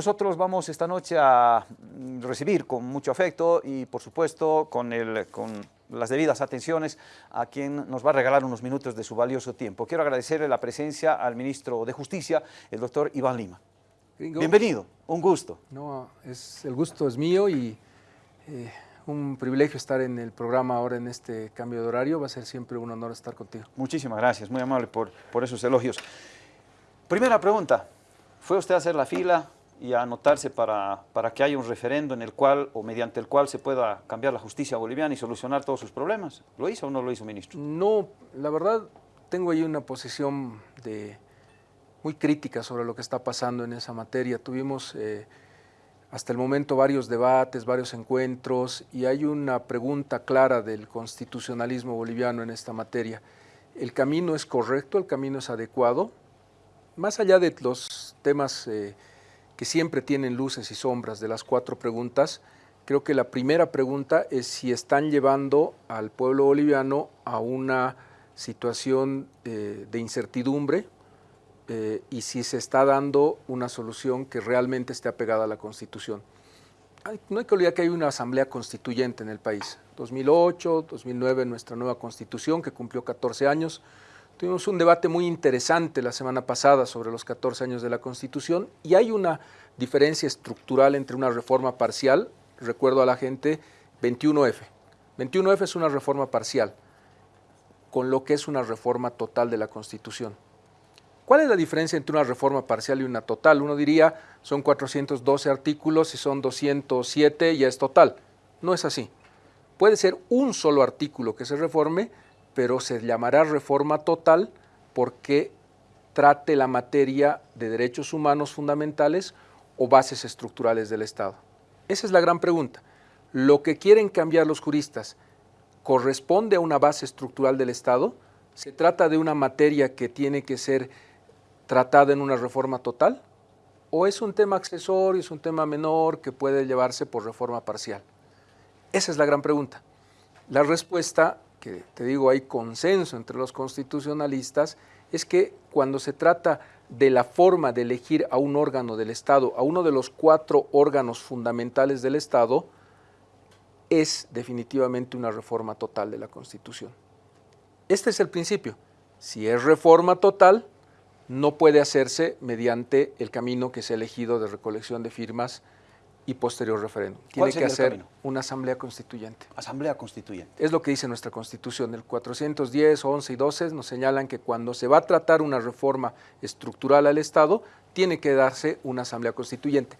nosotros vamos esta noche a mm, recibir con mucho afecto y por supuesto con, el, con las debidas atenciones a quien nos va a regalar unos minutos de su valioso tiempo. Quiero agradecerle la presencia al ministro de Justicia, el doctor Iván Lima. Bienvenido, un gusto. No, es, el gusto es mío y eh, un privilegio estar en el programa ahora en este cambio de horario. Va a ser siempre un honor estar contigo. Muchísimas gracias, muy amable por, por esos elogios. Primera pregunta, ¿fue usted a hacer la fila y anotarse para, para que haya un referendo en el cual o mediante el cual se pueda cambiar la justicia boliviana y solucionar todos sus problemas? ¿Lo hizo o no lo hizo, ministro? No, la verdad tengo ahí una posición de muy crítica sobre lo que está pasando en esa materia. Tuvimos eh, hasta el momento varios debates, varios encuentros y hay una pregunta clara del constitucionalismo boliviano en esta materia. ¿El camino es correcto? ¿El camino es adecuado? Más allá de los temas eh, que siempre tienen luces y sombras de las cuatro preguntas, creo que la primera pregunta es si están llevando al pueblo boliviano a una situación eh, de incertidumbre, eh, y si se está dando una solución que realmente esté apegada a la Constitución. no hay que olvidar que hay una asamblea constituyente en el país. 2008, 2009, nuestra nueva Constitución, que cumplió 14 años. Tuvimos un debate muy interesante la semana pasada sobre los 14 años de la Constitución y hay una diferencia estructural entre una reforma parcial, recuerdo a la gente, 21F. 21F es una reforma parcial, con lo que es una reforma total de la Constitución. ¿Cuál es la diferencia entre una reforma parcial y una total? Uno diría, son 412 artículos y son 207 ya es total. No es así. Puede ser un solo artículo que se reforme, pero se llamará reforma total porque trate la materia de derechos humanos fundamentales o bases estructurales del Estado. Esa es la gran pregunta. Lo que quieren cambiar los juristas corresponde a una base estructural del Estado, se trata de una materia que tiene que ser tratada en una reforma total? ¿O es un tema accesorio, es un tema menor que puede llevarse por reforma parcial? Esa es la gran pregunta. La respuesta, que te digo hay consenso entre los constitucionalistas, es que cuando se trata de la forma de elegir a un órgano del Estado, a uno de los cuatro órganos fundamentales del Estado, es definitivamente una reforma total de la Constitución. Este es el principio. Si es reforma total, no puede hacerse mediante el camino que se ha elegido de recolección de firmas y posterior referéndum. Tiene que hacer una asamblea constituyente. Asamblea constituyente. Es lo que dice nuestra Constitución. El 410, 11 y 12 nos señalan que cuando se va a tratar una reforma estructural al Estado, tiene que darse una asamblea constituyente.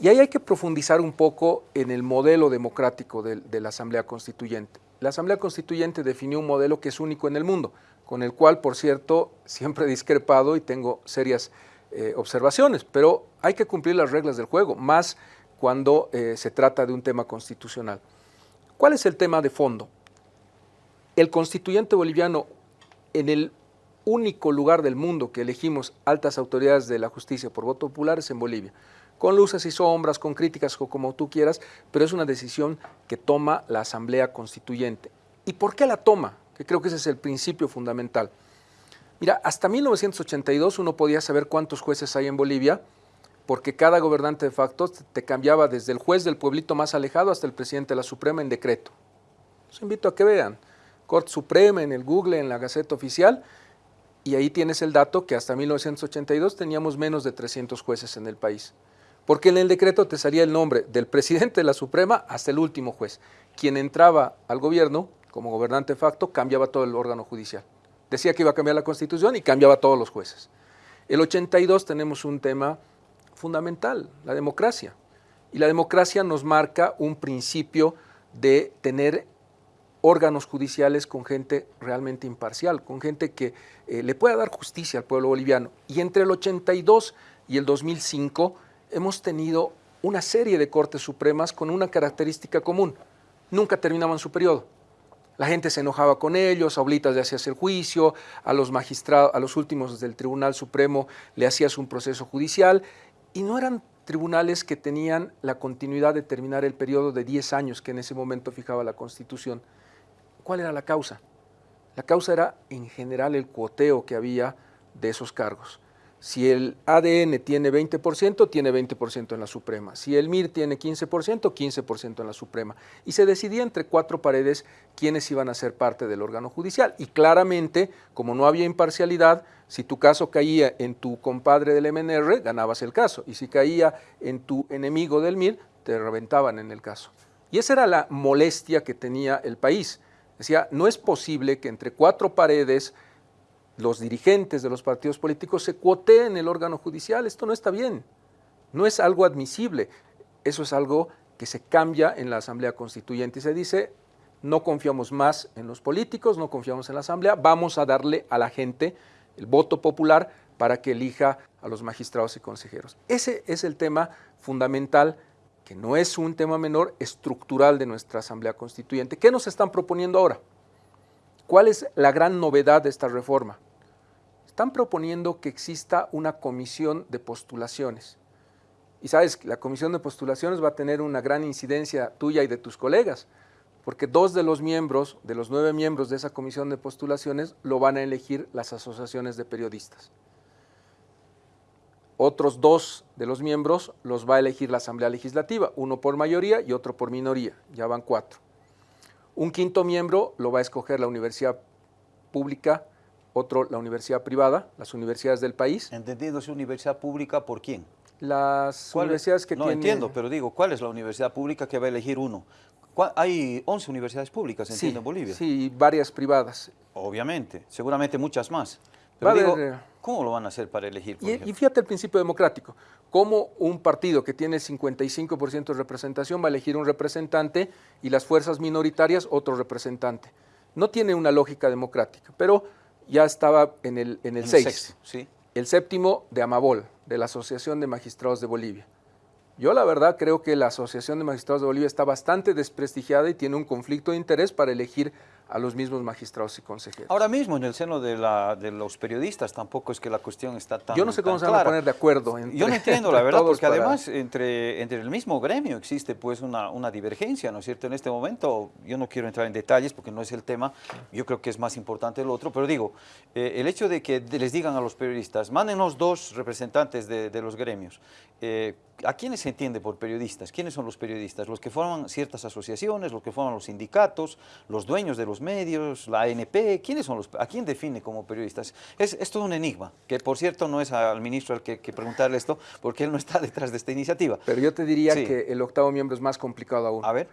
Y ahí hay que profundizar un poco en el modelo democrático de, de la asamblea constituyente. La asamblea constituyente definió un modelo que es único en el mundo con el cual, por cierto, siempre he discrepado y tengo serias eh, observaciones, pero hay que cumplir las reglas del juego, más cuando eh, se trata de un tema constitucional. ¿Cuál es el tema de fondo? El constituyente boliviano, en el único lugar del mundo que elegimos altas autoridades de la justicia por voto popular es en Bolivia, con luces y sombras, con críticas o como tú quieras, pero es una decisión que toma la Asamblea Constituyente. ¿Y por qué la toma? que creo que ese es el principio fundamental. Mira, hasta 1982 uno podía saber cuántos jueces hay en Bolivia, porque cada gobernante de facto te cambiaba desde el juez del pueblito más alejado hasta el presidente de la Suprema en decreto. Los invito a que vean. Corte Suprema en el Google, en la Gaceta Oficial, y ahí tienes el dato que hasta 1982 teníamos menos de 300 jueces en el país. Porque en el decreto te salía el nombre del presidente de la Suprema hasta el último juez. Quien entraba al gobierno como gobernante de facto, cambiaba todo el órgano judicial. Decía que iba a cambiar la constitución y cambiaba todos los jueces. El 82 tenemos un tema fundamental, la democracia. Y la democracia nos marca un principio de tener órganos judiciales con gente realmente imparcial, con gente que eh, le pueda dar justicia al pueblo boliviano. Y entre el 82 y el 2005 hemos tenido una serie de cortes supremas con una característica común. Nunca terminaban su periodo la gente se enojaba con ellos, a Oblitas le hacías el juicio, a los magistrados, a los últimos del Tribunal Supremo le hacías un proceso judicial y no eran tribunales que tenían la continuidad de terminar el periodo de 10 años que en ese momento fijaba la Constitución. ¿Cuál era la causa? La causa era en general el cuoteo que había de esos cargos. Si el ADN tiene 20%, tiene 20% en la Suprema. Si el MIR tiene 15%, 15% en la Suprema. Y se decidía entre cuatro paredes quiénes iban a ser parte del órgano judicial. Y claramente, como no había imparcialidad, si tu caso caía en tu compadre del MNR, ganabas el caso. Y si caía en tu enemigo del MIR, te reventaban en el caso. Y esa era la molestia que tenía el país. Decía, no es posible que entre cuatro paredes los dirigentes de los partidos políticos se cuoteen el órgano judicial. Esto no está bien, no es algo admisible. Eso es algo que se cambia en la Asamblea Constituyente y se dice, no confiamos más en los políticos, no confiamos en la Asamblea, vamos a darle a la gente el voto popular para que elija a los magistrados y consejeros. Ese es el tema fundamental, que no es un tema menor, estructural de nuestra Asamblea Constituyente. ¿Qué nos están proponiendo ahora? ¿Cuál es la gran novedad de esta reforma? Están proponiendo que exista una comisión de postulaciones. Y sabes, la comisión de postulaciones va a tener una gran incidencia tuya y de tus colegas, porque dos de los miembros, de los nueve miembros de esa comisión de postulaciones, lo van a elegir las asociaciones de periodistas. Otros dos de los miembros los va a elegir la Asamblea Legislativa, uno por mayoría y otro por minoría, ya van cuatro. Un quinto miembro lo va a escoger la Universidad Pública otro la universidad privada, las universidades del país. Entendiendo, ¿es universidad pública por quién? Las universidades que no, entiendo, pero digo, ¿cuál es la universidad pública que va a elegir uno? Hay 11 universidades públicas, entiendo, en Bolivia. Sí, varias privadas. Obviamente, seguramente muchas más. Pero digo, eh, ¿cómo lo van a hacer para elegir? y, y, fíjate el principio democrático. ¿Cómo un partido que tiene 55% de representación va a elegir un representante y las fuerzas minoritarias otro representante? No tiene una lógica democrática, pero ya estaba en el, en el 6. El séptimo de Amabol, de la Asociación de Magistrados de Bolivia. Yo la verdad creo que la Asociación de Magistrados de Bolivia está bastante desprestigiada y tiene un conflicto de interés para elegir a los mismos magistrados y consejeros. Ahora mismo en el seno de, la, de los periodistas tampoco es que la cuestión está tan Yo no sé cómo se van a poner de acuerdo. Yo no entiendo la verdad, porque además entre, entre el mismo gremio existe pues una, una divergencia, ¿no es cierto? En este momento yo no quiero entrar en detalles porque no es el tema, yo creo que es más importante el otro, pero digo, eh, el hecho de que les digan a los periodistas, mándenos dos representantes de, de los gremios, eh, ¿A quiénes se entiende por periodistas? ¿Quiénes son los periodistas? Los que forman ciertas asociaciones, los que forman los sindicatos, los dueños de los medios, la ANP, ¿quiénes son los, ¿a quién define como periodistas? Es, todo un enigma, que por cierto no es al ministro al que, que, preguntarle esto, porque él no está detrás de esta iniciativa. Pero yo te diría que el octavo miembro es más complicado aún. A ver.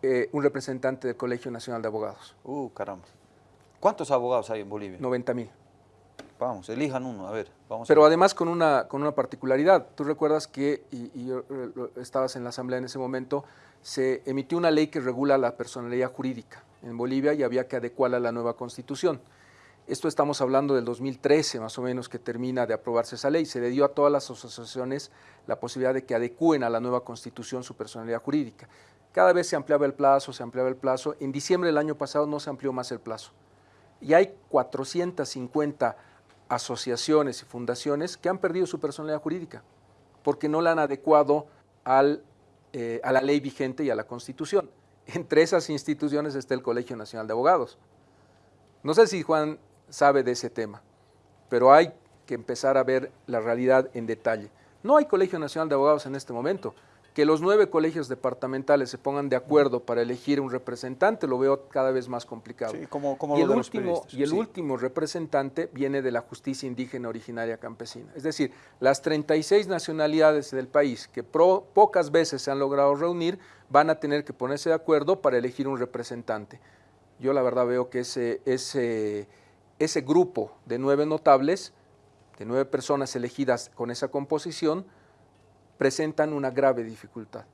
Eh, un representante del Colegio Nacional de Abogados. Uh, caramba. ¿Cuántos abogados hay en Bolivia? 90 mil. Vamos, elijan uno, a ver. Vamos Pero además con una, con una particularidad. Tú recuerdas que, y, eh, estabas en la Asamblea en ese momento, se emitió una ley que regula la personalidad jurídica en Bolivia y había que adecuarla a la nueva Constitución. Esto estamos hablando del 2013, más o menos, que termina de aprobarse esa ley. Se le dio a todas las asociaciones la posibilidad de que adecúen a la nueva Constitución su personalidad jurídica. Cada vez se ampliaba el plazo, se ampliaba el plazo. En diciembre del año pasado no se amplió más el plazo. Y hay 450 asociaciones y fundaciones que han perdido su personalidad jurídica porque no la han adecuado al, eh, a la ley vigente y a la Constitución. Entre esas instituciones está el Colegio Nacional de Abogados. No sé si Juan sabe de ese tema, pero hay que empezar a ver la realidad en detalle. No hay Colegio Nacional de Abogados en este momento que los nueve colegios departamentales se pongan de acuerdo para elegir un representante lo veo cada vez más complicado. como, y, el último, y el último representante viene de la justicia indígena originaria campesina. Es decir, las 36 nacionalidades del país que pocas veces se han logrado reunir van a tener que ponerse de acuerdo para elegir un representante. Yo la verdad veo que ese, ese, ese grupo de nueve notables, de nueve personas elegidas con esa composición, presentan una grave dificultad.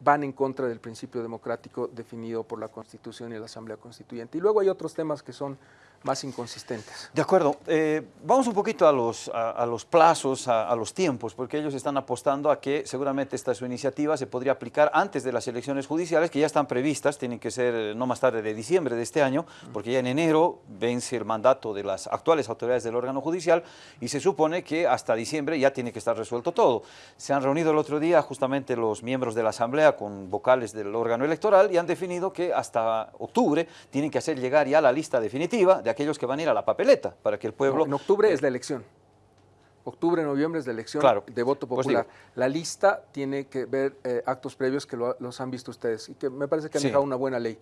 Van en contra del principio democrático definido por la Constitución y la Asamblea Constituyente. Y luego hay otros temas que son más inconsistentes. De acuerdo. Eh, vamos un poquito a los, a, los plazos, a, los tiempos, porque ellos están apostando a que seguramente esta su iniciativa se podría aplicar antes de las elecciones judiciales, que ya están previstas, tienen que ser eh, no más tarde de diciembre de este año, porque ya en enero vence el mandato de las actuales autoridades del órgano judicial y se supone que hasta diciembre ya tiene que estar resuelto todo. Se han reunido el otro día justamente los miembros de la Asamblea con vocales del órgano electoral y han definido que hasta octubre tienen que hacer llegar ya la lista definitiva aquellos que van a ir a la papeleta, para que el pueblo... en octubre es la elección. Octubre, noviembre es la elección Claro. de voto Pues popular. digo. la lista tiene que ver eh, actos previos que lo- los han visto ustedes y que me parece que han Sí. dejado una buena ley.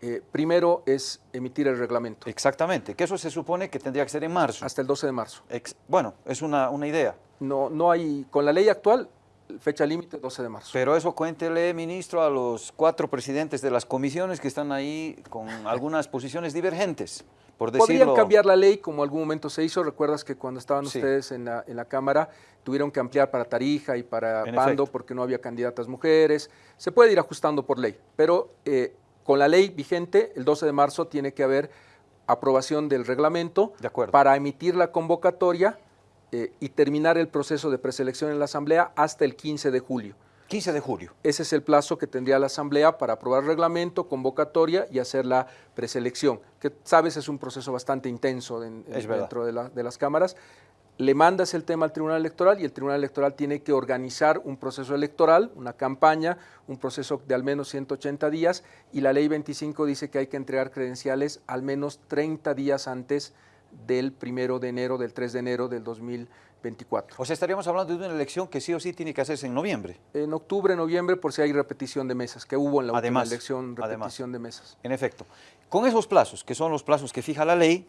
Eh, primero es emitir el reglamento Exactamente, que eso se supone que tendría que ser en marzo. hasta el 12 de marzo. Ex- bueno, es una, una idea, No, no hay, con la ley actual, fecha límite 12 de marzo. pero eso cuéntele, ministro, a los cuatro presidentes de las comisiones que están ahí con algunas posiciones divergentes, por decirlo. Podrían cambiar la ley como algún momento se hizo. Recuerdas que cuando estaban Sí. ustedes en la, en la Cámara tuvieron que ampliar para Tarija y para En Pando efecto. porque no había candidatas mujeres. Se puede ir ajustando por ley, pero eh, con la ley vigente, el 12 de marzo tiene que haber aprobación del reglamento De acuerdo. para emitir la convocatoria eh, y terminar el proceso de preselección en la Asamblea hasta el 15 de julio. 15 de julio. Ese es el plazo que tendría la Asamblea para aprobar reglamento, convocatoria y hacer la preselección, que sabes es un proceso bastante intenso en- en- dentro de, la- de las cámaras. Le mandas el tema al Tribunal Electoral y el Tribunal Electoral tiene que organizar un proceso electoral, una campaña, un proceso de al menos 180 días y la ley 25 dice que hay que entregar credenciales al menos 30 días antes del primero de enero, del 3 de enero del 2024. O sea, estaríamos hablando de una elección que sí o sí tiene que hacerse en noviembre. En octubre, noviembre, por si hay repetición de mesas, que hubo en la Además, última elección, además. repetición de mesas. En efecto, con esos plazos, que son los plazos que fija la ley,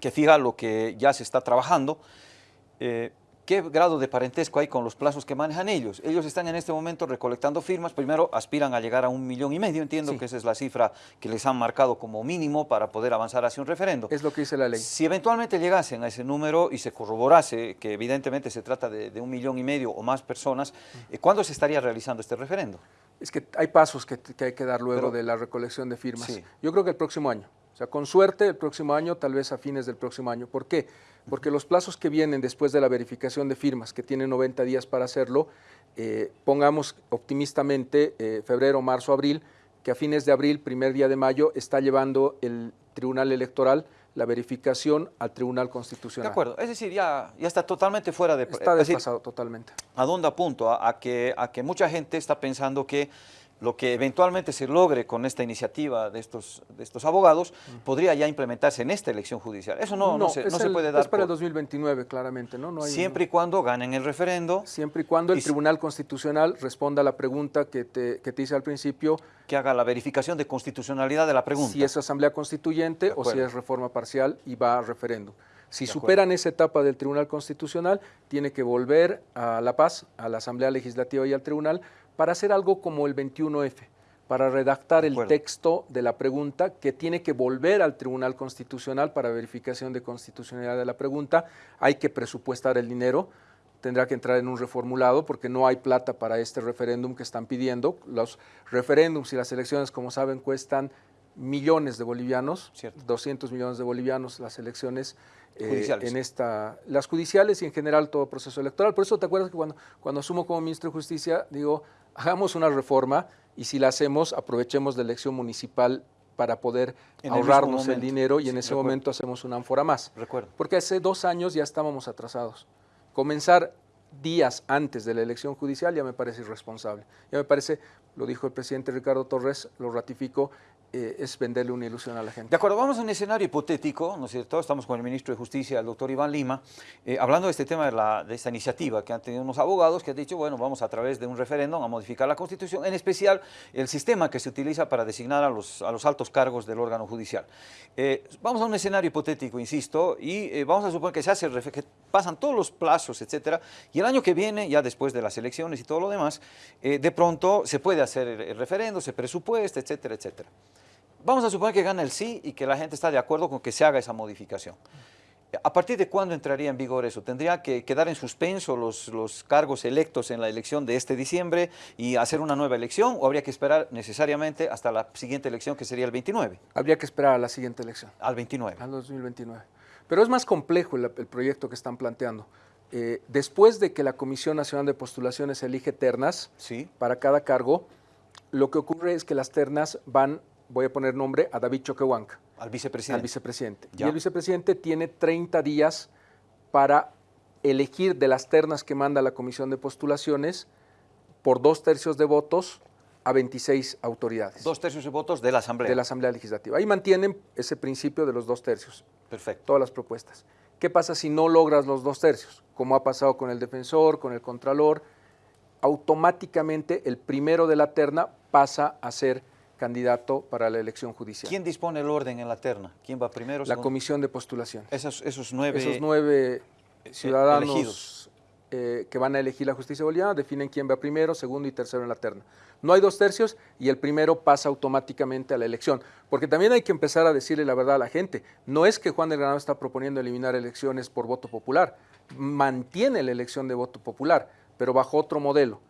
que fija lo que ya se está trabajando, eh, ¿qué grado de parentesco hay con los plazos que manejan ellos? Ellos están en este momento recolectando firmas, primero aspiran a llegar a un millón y medio, entiendo Sí. que esa es la cifra que les han marcado como mínimo para poder avanzar hacia un referendo. Es lo que dice la ley. Si eventualmente llegasen a ese número y se corroborase que evidentemente se trata de, de un millón y medio o más personas, eh, ¿cuándo se estaría realizando este referendo? Es que hay pasos que, que hay que dar luego Pero- de la recolección de firmas. Sí. Yo creo que el próximo año. O sea, con suerte el próximo año, tal vez a fines del próximo año. ¿Por qué? Porque los plazos que vienen después de la verificación de firmas, que tienen 90 días para hacerlo, eh, pongamos optimistamente eh, febrero, marzo, abril, que a fines de abril, primer día de mayo, está llevando el Tribunal Electoral la verificación al Tribunal De Constitucional. acuerdo, es decir, ya, ya está totalmente fuera de... Está es decir, desfasado totalmente. ¿A dónde apunto? A, a que, a que mucha gente está pensando que lo que eventualmente se logre con esta iniciativa de estos, de estos abogados podría ya implementarse en esta elección judicial. Eso no, no, se, es no se el- puede dar Es para el por- 2029, claramente, ¿no? no hay- siempre y cuando ganen el referendo, Siempre y cuando el Y Tribunal Constitucional responda a la pregunta que te, que te hice al principio, que haga la verificación de constitucionalidad de la pregunta. si es asamblea constituyente o si es reforma parcial y va a referéndum. Si superan esa etapa del Tribunal Constitucional, tiene que volver a La Paz, a la Asamblea Legislativa y al Tribunal, para hacer algo como el 21F, para redactar el texto de la pregunta que tiene que volver al Tribunal Constitucional para verificación de constitucionalidad de la pregunta. Hay que presupuestar el dinero, tendrá que entrar en un reformulado porque no hay plata para este referéndum que están pidiendo. Los referéndums y las elecciones, como saben, cuestan millones de bolivianos, Cierto. 200 millones de bolivianos las elecciones eh, Judiciales. en esta, las judiciales y en general todo proceso electoral. Por eso te acuerdas que cuando, cuando asumo como ministro de Justicia, digo, hagamos una reforma y si la hacemos, aprovechemos la elección municipal para poder En ahorrarnos el dinero y en ese momento hacemos una ánfora más. Recuerdo. Porque hace dos años ya estábamos atrasados. Comenzar días antes de la elección judicial ya me parece irresponsable. Ya me parece, lo dijo el presidente Ricardo Torres, lo ratifico, eh, es venderle una ilusión a la gente. De acuerdo, vamos a un escenario hipotético, ¿no es cierto? Estamos con el ministro de Justicia, el doctor Iván Lima, eh, hablando de este tema de, la, de esta iniciativa que han tenido unos abogados que han dicho, bueno, vamos a través de un referéndum a modificar la Constitución, en especial el sistema que se utiliza para designar a los, a los altos cargos del órgano judicial. Eh, vamos a un escenario hipotético, insisto, y vamos a suponer que se hace, que pasan todos los plazos, etcétera, y el año que viene, ya después de las elecciones y todo lo demás, de pronto se puede hacer el, el se presupuesta, etcétera, etcétera. Vamos a suponer que gana el sí y que la gente está de acuerdo con que se haga esa modificación. ¿A partir de cuándo entraría en vigor eso? ¿Tendría que quedar en suspenso los, los cargos electos en la elección de este diciembre y hacer una nueva elección o habría que esperar necesariamente hasta la siguiente elección que sería el 29? Habría que esperar a la siguiente elección, Al 29. al 2029. Pero es más complejo el, el proyecto que están planteando. Eh, después de que la Comisión Nacional de Postulaciones elige ternas, Sí, para cada cargo, lo que ocurre es que las ternas van, voy a poner nombre, a David Choquehuanca. al al vicepresidente. vicepresidente. Ya. Y el vicepresidente tiene 30 días para elegir de las ternas que manda la comisión de postulaciones por dos tercios de votos a 26 autoridades Dos tercios de votos de la Asamblea. de la Asamblea Legislativa. Ahí mantienen ese principio de los dos tercios, Perfecto. todas las propuestas. ¿Qué pasa si no logras los dos tercios? Como ha pasado con el defensor, con el contralor, automáticamente el primero de la terna pasa a ser candidato para la elección judicial. ¿Quién dispone el orden en la terna? ¿Quién va primero? La comisión de postulación. Esos, esos nueve, esos nueve ciudadanos eh, que van a elegir la justicia boliviana definen quién va primero, segundo y tercero en la terna. No hay dos tercios y el primero pasa automáticamente a la elección. Porque también hay que empezar a decirle la verdad a la gente. No es que Juan del Granado está proponiendo eliminar elecciones por voto popular. Mantiene la elección de voto popular, pero bajo otro modelo.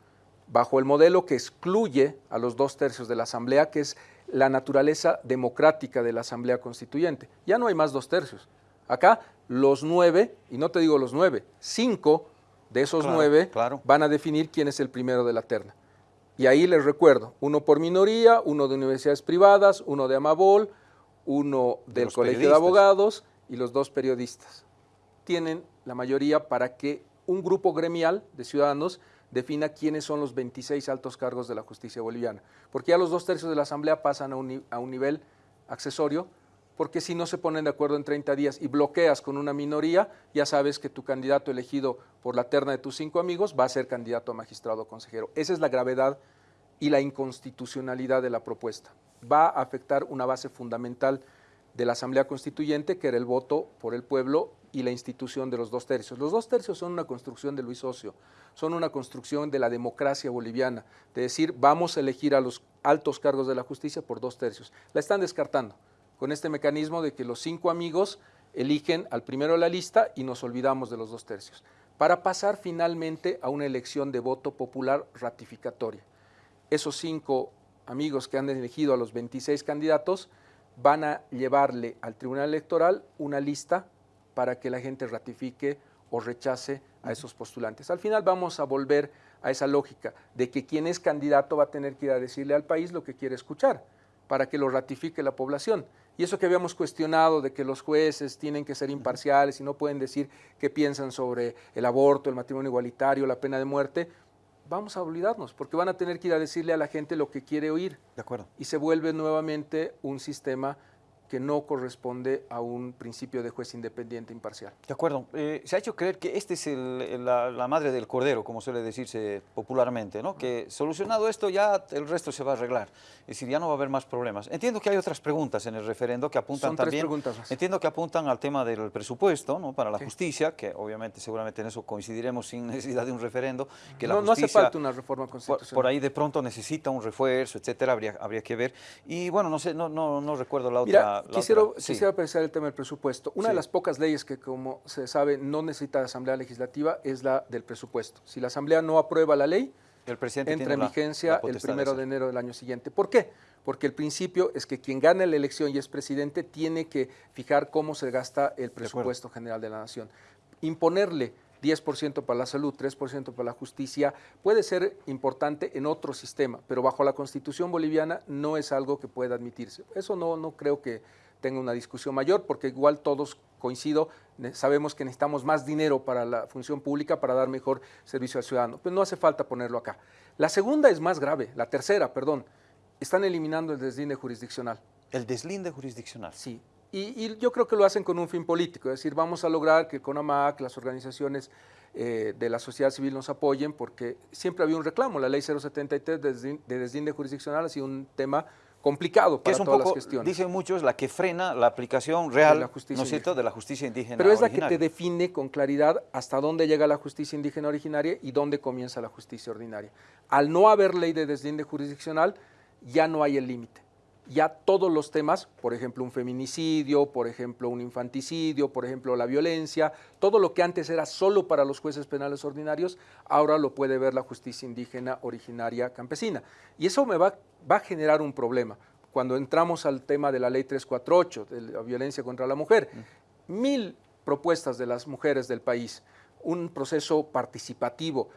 Bajo el modelo que excluye a los dos tercios de la Asamblea, que es la naturaleza democrática de la Asamblea Constituyente. Ya no hay más dos tercios. Acá los nueve, y no te digo los nueve, cinco de esos nueve van a definir quién es el primero de la terna. Y ahí les recuerdo, uno por minoría, uno de universidades privadas, uno de Amabol, uno del Colegio de Abogados y los dos periodistas. Tienen la mayoría para que un grupo gremial de ciudadanos defina quiénes son los 26 altos cargos de la justicia boliviana. Porque ya los dos tercios de la Asamblea pasan a un, a un nivel accesorio porque si no se ponen de acuerdo en 30 días y bloqueas con una minoría, ya sabes que tu candidato elegido por la terna de tus cinco amigos va a ser candidato a magistrado o consejero. Esa es la gravedad y la inconstitucionalidad de la propuesta. Va a afectar una base fundamental de la Asamblea Constituyente, que era el voto por el pueblo y la institución de los dos tercios. Los dos tercios son una construcción de Luis Ocio, son una construcción de la democracia boliviana, de decir, vamos a elegir a los altos cargos de la justicia por dos tercios. La están descartando con este mecanismo de que los cinco amigos eligen al primero de la lista y nos olvidamos de los dos tercios, para pasar finalmente a una elección de voto popular ratificatoria. Esos cinco amigos que han elegido a los 26 candidatos van a llevarle al Tribunal Electoral una lista para que la gente ratifique o rechace a esos postulantes. Al final vamos a volver a esa lógica de que quien es candidato va a tener que ir a decirle al país lo que quiere escuchar para que lo ratifique la población. Y eso que habíamos cuestionado de que los jueces tienen que ser imparciales y no pueden decir qué piensan sobre el aborto, el matrimonio igualitario, la pena de muerte, vamos a olvidarnos, porque van a tener que ir a decirle a la gente lo que quiere oír. De acuerdo. Y se vuelve nuevamente un sistema que no corresponde a un principio de juez independiente imparcial. De acuerdo. Eh, se ha hecho creer que este es la, madre del cordero, como suele decirse popularmente, ¿no? que solucionado esto ya el resto se va a arreglar. Es decir, ya no va a haber más problemas. Entiendo que hay otras preguntas en el referendo que apuntan Son también... preguntas más. Entiendo que apuntan al tema del presupuesto ¿no? para la justicia, que obviamente seguramente en eso coincidiremos sin necesidad de un referendo. Que no, no hace falta una reforma constitucional. Por, ahí de pronto necesita un refuerzo, etcétera, habría, habría que ver. Y bueno, no sé, no, no, no recuerdo la otra quisiera, quisiera apreciar el tema del presupuesto. Una de las pocas leyes que, como se sabe, no necesita Asamblea Legislativa es la del presupuesto. Si la Asamblea no aprueba la ley, el presidente entra en vigencia el primero de, enero del año siguiente. ¿Por qué? Porque el principio es que quien gana la elección y es presidente tiene que fijar cómo se gasta el presupuesto general de la nación. Imponerle 10% para la salud, 3% para la justicia, puede ser importante en otro sistema, pero bajo la constitución boliviana no es algo que pueda admitirse. Eso no, no creo que tenga una discusión mayor, porque igual todos coincido, sabemos que necesitamos más dinero para la función pública para dar mejor servicio al ciudadano, pero no hace falta ponerlo acá. La segunda es más grave, la tercera, perdón, están eliminando el deslinde jurisdiccional. El deslinde jurisdiccional. Sí, y, yo creo que lo hacen con un fin político, es decir, vamos a lograr que CONAMAC, las organizaciones eh, de la sociedad civil nos apoyen, porque siempre había un reclamo, la ley 073 de deslinde jurisdiccional ha sido un tema complicado para es un todas poco, las gestiones. Dicen muchos, la que frena la aplicación real, de la justicia, ¿no es cierto?, de la justicia indígena Pero es la que te define con claridad hasta dónde llega la justicia indígena originaria y dónde comienza la justicia ordinaria. Al no haber ley de deslinde jurisdiccional, ya no hay el límite ya todos los temas, por ejemplo un feminicidio, por ejemplo un infanticidio, por ejemplo la violencia, todo lo que antes era solo para los jueces penales ordinarios, ahora lo puede ver la justicia indígena originaria campesina. Y eso me va, va a generar un problema. Cuando entramos al tema de la ley 348, de la violencia contra la mujer, mil propuestas de las mujeres del país, un proceso participativo.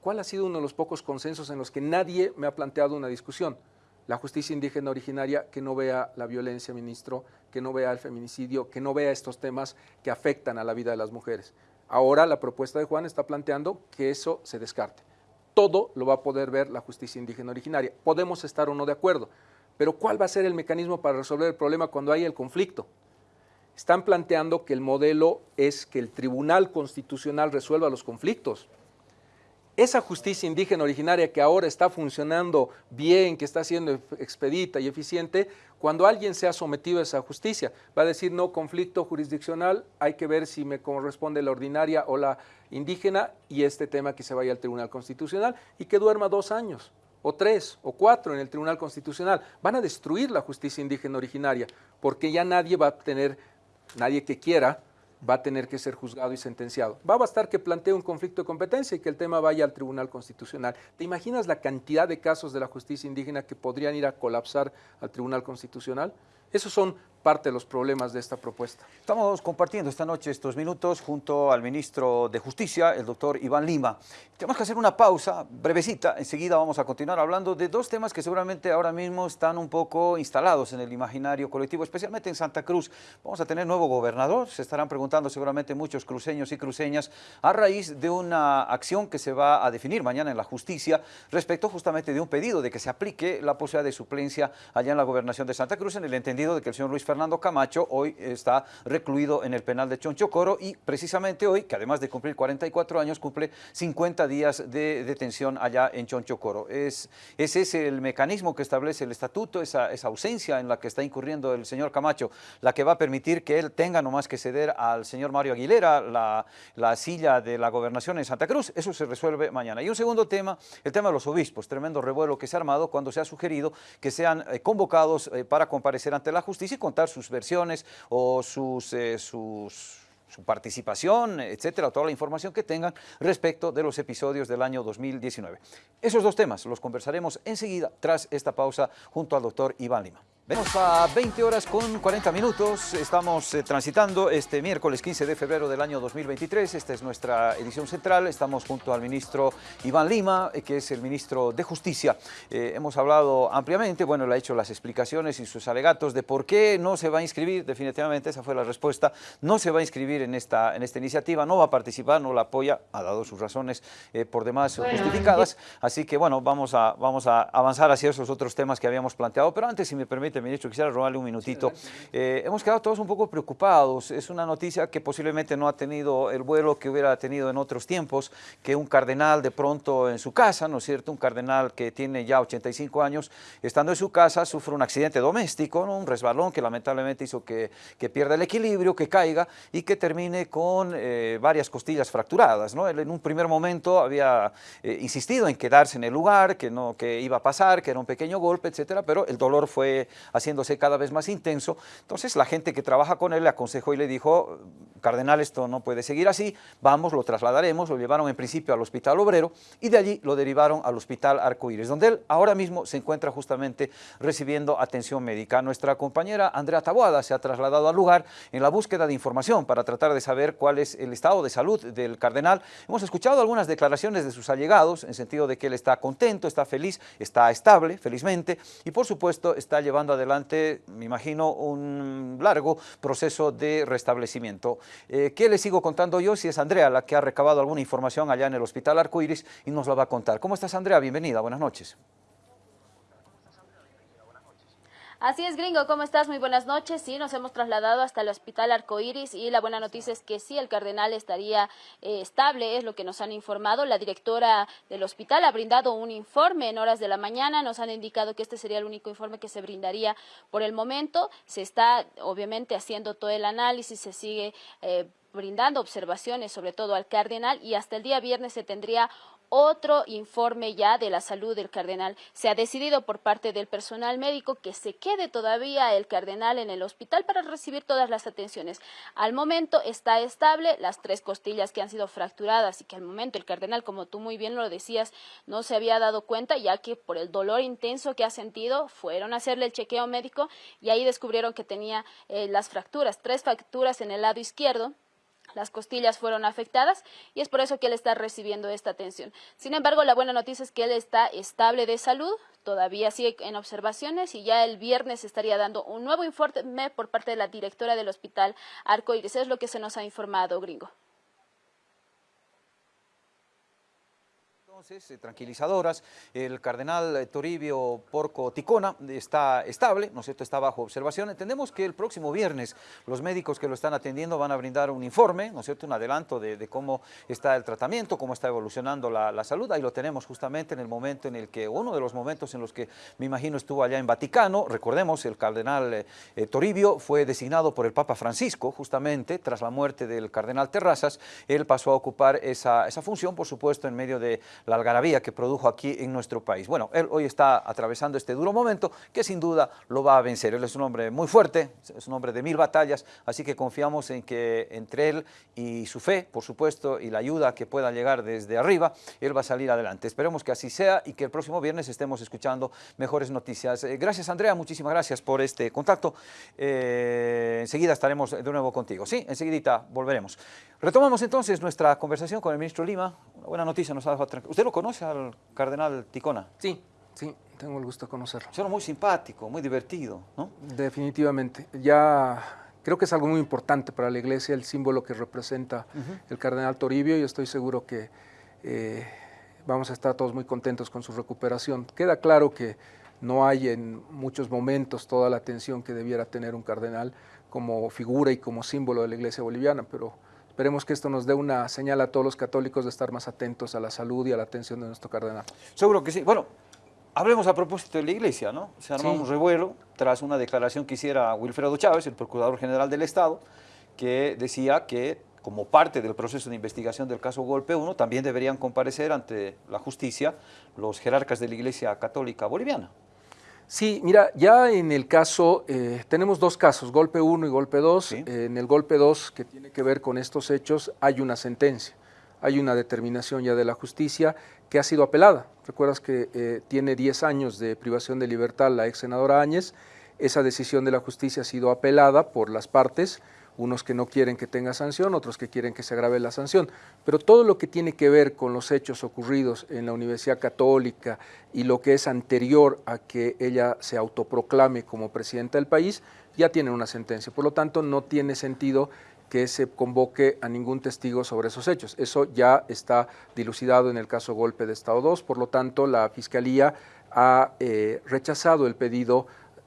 ¿Cuál ha sido uno de los pocos consensos en los que nadie me ha planteado una discusión? La justicia indígena originaria que no vea la violencia, ministro, que no vea el feminicidio, que no vea estos temas que afectan a la vida de las mujeres. Ahora la propuesta de Juan está planteando que eso se descarte. Todo lo va a poder ver la justicia indígena originaria. Podemos estar o no de acuerdo, pero ¿cuál va a ser el mecanismo para resolver el problema cuando hay el conflicto? están planteando que el modelo es que el Tribunal Constitucional resuelva los conflictos. Esa justicia indígena originaria que ahora está funcionando bien, que está siendo expedita y eficiente, cuando alguien se ha sometido a esa justicia, va a decir no conflicto jurisdiccional, hay que ver si me corresponde la ordinaria o la indígena y este tema que se vaya al Tribunal Constitucional y que duerma dos años o tres o cuatro en el Tribunal Constitucional. Van a destruir la justicia indígena originaria porque ya nadie va a tener, nadie que quiera, va a tener que ser juzgado y sentenciado. Va a bastar que plantee un conflicto de competencia y que el tema vaya al Tribunal Constitucional. ¿Te imaginas la cantidad de casos de la justicia indígena que podrían ir a colapsar al Tribunal Constitucional? Esos son parte de los problemas de esta propuesta. Estamos compartiendo esta noche estos minutos junto al ministro de Justicia, el doctor Iván Lima. Tenemos que hacer una pausa brevecita, enseguida vamos a continuar hablando de dos temas que seguramente ahora mismo están un poco instalados en el imaginario colectivo, especialmente en Santa Cruz. Vamos a tener nuevo gobernador, se estarán preguntando seguramente muchos cruceños y cruceñas a raíz de una acción que se va a definir mañana en la justicia respecto justamente de un pedido de que se aplique la posibilidad de suplencia allá en la gobernación de Santa Cruz en el entendido de que el señor Luis Fernández Fernando Camacho hoy está recluido en el penal de Chonchocoro y precisamente hoy, que además de cumplir 44 años, cumple 50 días de detención allá en Chonchocoro. Es, ese es el mecanismo que establece el estatuto, esa, ausencia en la que está incurriendo el señor Camacho, la que va a permitir que él tenga nomás que ceder al señor Mario Aguilera la, la silla de la gobernación en Santa Cruz. Eso se resuelve mañana. Y un segundo tema, el tema de los obispos, tremendo revuelo que se ha armado cuando se ha sugerido que sean eh, convocados eh, para comparecer ante la justicia y contar sus versiones o sus, eh, su participación, etcétera, toda la información que tengan respecto de los episodios del año 2019. Esos dos temas los conversaremos enseguida tras esta pausa junto al doctor Iván Lima. Vemos a 20 horas con 40 minutos, estamos eh, transitando este miércoles 15 de febrero del año 2023, esta es nuestra edición central, estamos junto al ministro Iván Lima, eh, que es el ministro de Justicia. Eh, hemos hablado ampliamente, bueno, le ha hecho las explicaciones y sus alegatos de por qué no se va a inscribir, definitivamente esa fue la respuesta, no se va a inscribir en esta, en esta iniciativa, no va a participar, no la apoya, ha dado sus razones por demás justificadas, así que bueno, vamos a, vamos a avanzar hacia esos otros temas que habíamos planteado, pero antes, si me permite, ministro, quisiera robarle un minutito. Eh, hemos quedado todos un poco preocupados. Es una noticia que posiblemente no ha tenido el vuelo que hubiera tenido en otros tiempos, que un cardenal de pronto en su casa, ¿no es cierto? Un cardenal que tiene ya 85 años, estando en su casa, sufre un accidente doméstico, un resbalón que lamentablemente hizo que, que, pierda el equilibrio, que caiga y que termine con eh, varias costillas fracturadas. ¿no? Él en un primer momento había eh, insistido en quedarse en el lugar, que, no, que iba a pasar, que era un pequeño golpe, etcétera, pero el dolor fue haciéndose cada vez más intenso. Entonces la gente que trabaja con él le aconsejó y le dijo, cardenal, esto no puede seguir así, vamos, lo trasladaremos, lo llevaron en principio al Hospital Obrero y de allí lo derivaron al Hospital Arcoíris, donde él ahora mismo se encuentra justamente recibiendo atención médica. Nuestra compañera Andrea Taboada se ha trasladado al lugar en la búsqueda de información para tratar de saber cuál es el estado de salud del cardenal. Hemos escuchado algunas declaraciones de sus allegados en sentido de que él está contento, está feliz, está estable, felizmente, y por supuesto está llevando adelante adelante, me imagino, un largo proceso de restablecimiento. Eh, ¿Qué le sigo contando yo? Si es Andrea la que ha recabado alguna información allá en el Hospital Arcoiris y nos la va a contar. ¿Cómo estás, Andrea? Bienvenida, buenas noches. Así es, gringo, ¿cómo estás? Muy buenas noches. Sí, nos hemos trasladado hasta el Hospital Arcoíris y la buena noticia es que sí, el cardenal estaría eh, estable, es lo que nos han informado. La directora del hospital ha brindado un informe en horas de la mañana, nos han indicado que este sería el único informe que se brindaría por el momento. Se está, obviamente, haciendo todo el análisis, se sigue... Eh, brindando observaciones sobre todo al cardenal y hasta el día viernes se tendría otro informe ya de la salud del cardenal. Se ha decidido por parte del personal médico que se quede todavía el cardenal en el hospital para recibir todas las atenciones. Al momento está estable las tres costillas que han sido fracturadas y que al momento el cardenal, como tú muy bien lo decías, no se había dado cuenta ya que por el dolor intenso que ha sentido fueron a hacerle el chequeo médico y ahí descubrieron que tenía eh, las fracturas, tres fracturas en el lado izquierdo las costillas fueron afectadas y es por eso que él está recibiendo esta atención. Sin embargo, la buena noticia es que él está estable de salud, todavía sigue en observaciones y ya el viernes estaría dando un nuevo informe por parte de la directora del hospital Arcoiris. Es lo que se nos ha informado, gringo. Entonces, eh, tranquilizadoras, el cardenal eh, Toribio Porco Ticona está estable, ¿no es cierto?, está bajo observación. Entendemos que el próximo viernes los médicos que lo están atendiendo van a brindar un informe, ¿no es cierto?, un adelanto de, cómo está el tratamiento, cómo está evolucionando la, salud. Ahí lo tenemos justamente en el momento en el que, uno de los momentos en los que me imagino estuvo allá en Vaticano, recordemos, el cardenal eh, Toribio fue designado por el Papa Francisco, justamente, tras la muerte del cardenal Terrazas, él pasó a ocupar esa, esa función, por supuesto, en medio de la algarabía que produjo aquí en nuestro país. Bueno, él hoy está atravesando este duro momento que sin duda lo va a vencer. Él es un hombre muy fuerte, es un hombre de mil batallas, así que confiamos en que entre él y su fe, por supuesto, y la ayuda que pueda llegar desde arriba, él va a salir adelante. Esperemos que así sea y que el próximo viernes estemos escuchando mejores noticias. Eh, gracias Andrea, muchísimas gracias por este contacto. Eh, enseguida estaremos de nuevo contigo. Sí, enseguidita volveremos. Retomamos entonces nuestra conversación con el ministro Lima. Una buena noticia nos ha dejado ¿Usted lo conoce al cardenal Ticona? Sí, sí, tengo el gusto de conocerlo. Es muy simpático, muy divertido, ¿no? Definitivamente. Ya creo que es algo muy importante para la iglesia, el símbolo que representa el cardenal Toribio y estoy seguro que eh, vamos a estar todos muy contentos con su recuperación. Queda claro que no hay en muchos momentos toda la atención que debiera tener un cardenal como figura y como símbolo de la iglesia boliviana, pero Esperemos que esto nos dé una señal a todos los católicos de estar más atentos a la salud y a la atención de nuestro cardenal. Seguro que sí. Bueno, hablemos a propósito de la iglesia, ¿no? Se armó un revuelo tras una declaración que hiciera Wilfredo Chávez, el Procurador General del Estado, que decía que como parte del proceso de investigación del caso Golpe 1, también deberían comparecer ante la justicia los jerarcas de la Iglesia Católica Boliviana. Sí, mira, ya en el caso, eh, tenemos dos casos, golpe 1 y golpe 2. en el golpe 2, que tiene que ver con estos hechos, hay una sentencia, hay una determinación ya de la justicia que ha sido apelada. Recuerdas que eh, tiene 10 años de privación de libertad la ex senadora Áñez, esa decisión de la justicia ha sido apelada por las partes, unos que no quieren que tenga sanción, otros que quieren que se agrave la sanción. Pero todo lo que tiene que ver con los hechos ocurridos en la Universidad Católica y lo que es anterior a que ella se autoproclame como presidenta del país, ya tiene una sentencia. Por lo tanto, no tiene sentido que se convoque a ningún testigo sobre esos hechos. Eso ya está dilucidado en el caso Golpe de Estado 2, por lo tanto, la Fiscalía ha eh, rechazado el pedido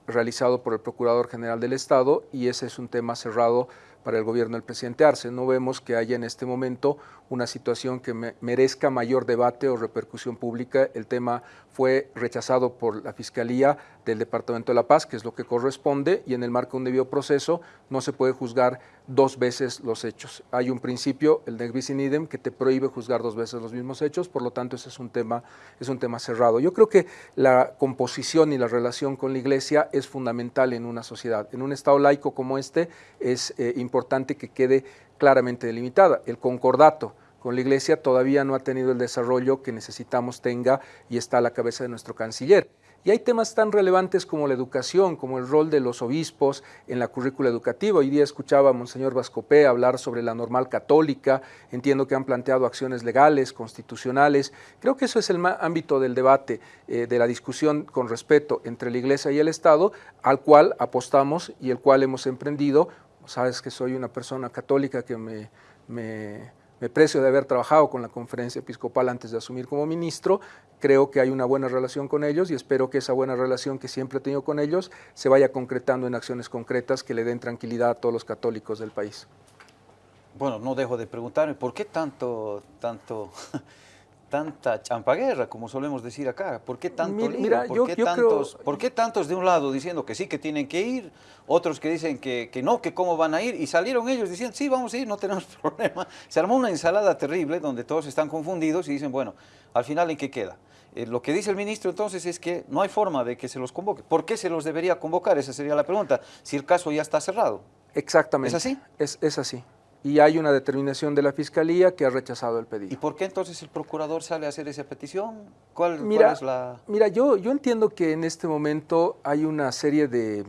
realizado por el Procurador General del Estado y ese es un tema cerrado para el gobierno del presidente Arce. No vemos que haya en este momento una situación que merezca mayor debate o repercusión pública. El tema fue rechazado por la Fiscalía del Departamento de la Paz, que es lo que corresponde, y en el marco de un debido proceso no se puede juzgar dos veces los hechos. Hay un principio, el de in idem, que te prohíbe juzgar dos veces los mismos hechos, por lo tanto ese es un tema, es un tema cerrado. Yo creo que la composición y la relación con la Iglesia es fundamental en una sociedad. En un Estado laico como este es eh, importante que quede claramente delimitada. El concordato con la Iglesia todavía no ha tenido el desarrollo que necesitamos tenga y está a la cabeza de nuestro canciller. Y hay temas tan relevantes como la educación, como el rol de los obispos en la currícula educativa. Hoy día escuchaba a Monseñor Vascopé hablar sobre la normal católica. Entiendo que han planteado acciones legales, constitucionales. Creo que eso es el ámbito del debate, eh, de la discusión con respeto entre la Iglesia y el Estado, al cual apostamos y el cual hemos emprendido. Sabes que soy una persona católica que me, me precio de haber trabajado con la conferencia episcopal antes de asumir como ministro, creo que hay una buena relación con ellos y espero que esa buena relación que siempre he tenido con ellos se vaya concretando en acciones concretas que le den tranquilidad a todos los católicos del país. Bueno, no dejo de preguntarme, ¿por qué tanto, tanto tanta champaguerra, como solemos decir acá? ¿Por qué tanto mira, ¿Por, qué tantos, ¿Por qué tantos de un lado diciendo que sí, que tienen que ir, otros que dicen que, que, no, que cómo van a ir, y salieron ellos diciendo, sí, vamos a ir, no tenemos problema. Se armó una ensalada terrible donde todos están confundidos y dicen, bueno, al final, ¿en qué queda? Eh, lo que dice el ministro entonces es que no hay forma de que se los convoque. ¿Por qué se los debería convocar? Esa sería la pregunta, si el caso ya está cerrado. Exactamente. ¿Es así? Es, es así y hay una determinación de la Fiscalía que ha rechazado el pedido. ¿Y por qué entonces el procurador sale a hacer esa petición? ¿Cuál, mira, es la...? Mira, yo, yo entiendo que en este momento hay una serie de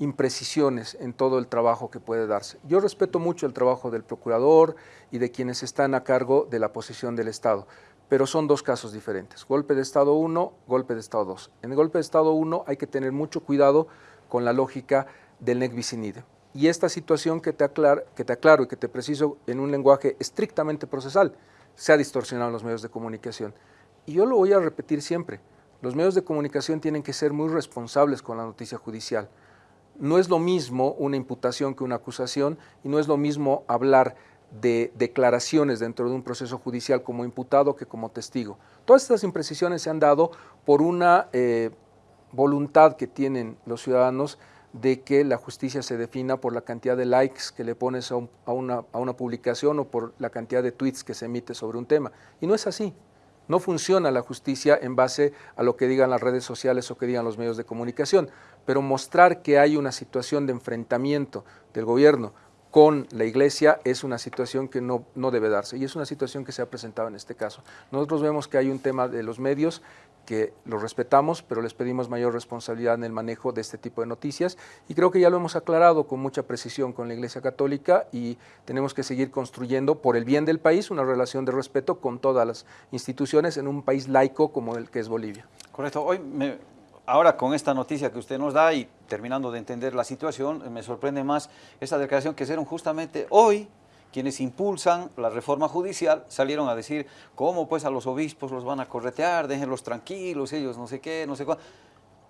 imprecisiones en todo el trabajo que puede darse. Yo respeto mucho el trabajo del procurador y de quienes están a cargo de la posición del Estado, pero son dos casos diferentes. Golpe de Estado 1, golpe de Estado 2. En el golpe de Estado 1 hay que tener mucho cuidado con la lógica del nec vicinide y esta situación que te, aclaro, y que te preciso en un lenguaje estrictamente procesal se ha distorsionado en los medios de comunicación. Y yo lo voy a repetir siempre. Los medios de comunicación tienen que ser muy responsables con la noticia judicial. No es lo mismo una imputación que una acusación y no es lo mismo hablar de declaraciones dentro de un proceso judicial como imputado que como testigo. Todas estas imprecisiones se han dado por una eh, voluntad que tienen los ciudadanos de que la justicia se defina por la cantidad de likes que le pones a, una, a una publicación o por la cantidad de tweets que se emite sobre un tema. Y no es así. No funciona la justicia en base a lo que digan las redes sociales o que digan los medios de comunicación, pero mostrar que hay una situación de enfrentamiento del gobierno con la iglesia es una situación que no, no, debe darse y es una situación que se ha presentado en este caso. Nosotros vemos que hay un tema de los medios que los respetamos, pero les pedimos mayor responsabilidad en el manejo de este tipo de noticias y creo que ya lo hemos aclarado con mucha precisión con la Iglesia Católica y tenemos que seguir construyendo por el bien del país una relación de respeto con todas las instituciones en un país laico como el que es Bolivia. Correcto. Hoy ahora con esta noticia que usted nos da y terminando de entender la situación, me sorprende más esta declaración que hicieron justamente hoy quienes impulsan la reforma judicial salieron a decir cómo pues a los obispos los van a corretear, déjenlos tranquilos, ellos no sé qué, no sé cuál.